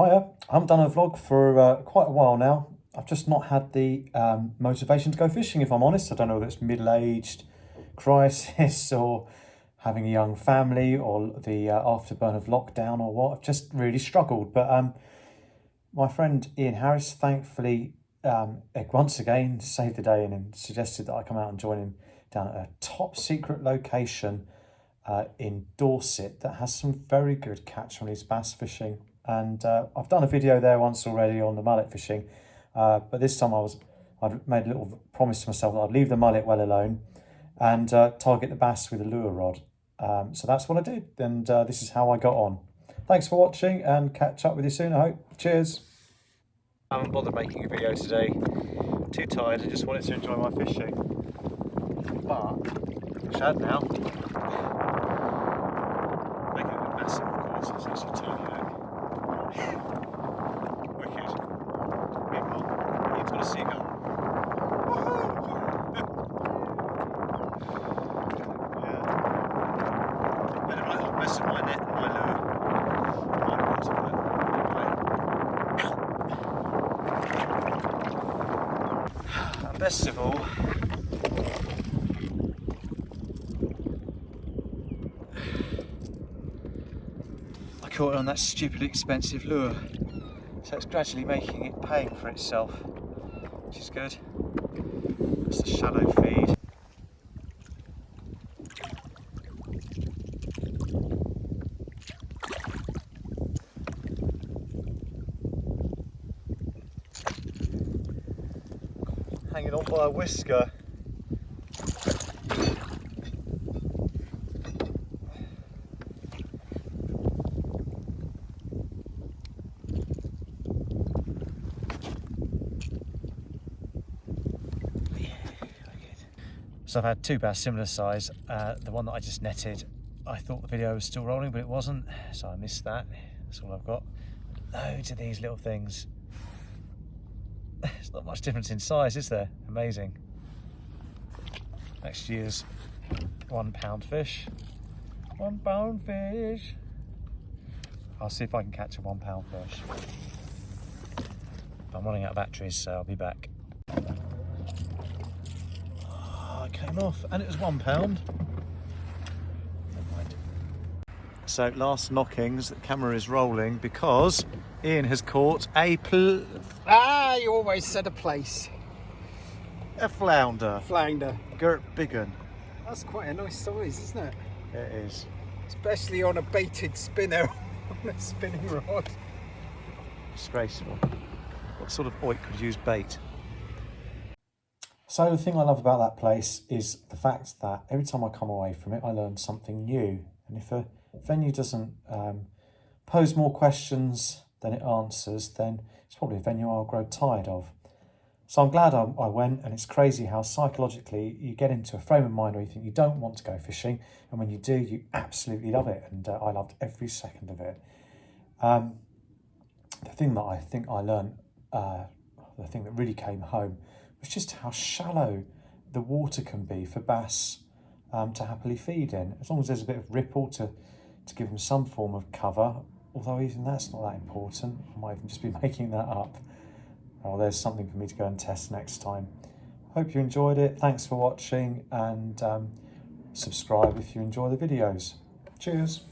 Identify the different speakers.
Speaker 1: Hiya, I haven't done a vlog for uh, quite a while now. I've just not had the um, motivation to go fishing, if I'm honest. I don't know whether it's middle-aged crisis or having a young family or the uh, afterburn of lockdown or what. I've just really struggled. But um, my friend Ian Harris, thankfully, um, once again saved the day and suggested that I come out and join him down at a top secret location uh, in Dorset that has some very good catch on his bass fishing and uh, I've done a video there once already on the mullet fishing uh, but this time I was I'd made a little promise to myself that I'd leave the mullet well alone and uh, target the bass with a lure rod. Um, so that's what I did and uh, this is how I got on. Thanks for watching and catch up with you soon I hope. Cheers. I haven't bothered making a video today. Too tired I just wanted to enjoy my fishing. But shad now making it massive of course it's actually tiny best of all, I caught on that stupidly expensive lure. So it's gradually making it paying for itself, which is good. It's a shallow feed. Hanging on by a whisker. So I've had two bass similar size. Uh, the one that I just netted, I thought the video was still rolling, but it wasn't. So I missed that. That's all I've got. Loads of these little things. There's not much difference in size, is there? Amazing. Next year's one pound fish. One pound fish. I'll see if I can catch a one pound fish. I'm running out of batteries, so I'll be back. Ah, oh, it came off and it was one pound. So last knockings, the camera is rolling because Ian has caught a pl
Speaker 2: Ah, you always said a place.
Speaker 1: A flounder.
Speaker 2: Flounder.
Speaker 1: Gert Biggin.
Speaker 2: That's quite a nice size, isn't it?
Speaker 1: It is.
Speaker 2: Especially on a baited spinner on a spinning rod.
Speaker 1: Disgraceful. What sort of oik could use bait? So the thing I love about that place is the fact that every time I come away from it, I learn something new. And if a venue doesn't um, pose more questions than it answers, then it's probably a venue I'll grow tired of. So I'm glad I, I, went, and it's crazy how psychologically you get into a frame of mind where you think you don't want to go fishing, and when you do, you absolutely love it, and uh, I loved every second of it. Um, the thing that I think I learned, uh, the thing that really came home, was just how shallow the water can be for bass um, to happily feed in. As long as there's a bit of ripple to, to give them some form of cover, although even that's not that important. I might even just be making that up. Well, there's something for me to go and test next time. Hope you enjoyed it. Thanks for watching and um, subscribe if you enjoy the videos. Cheers.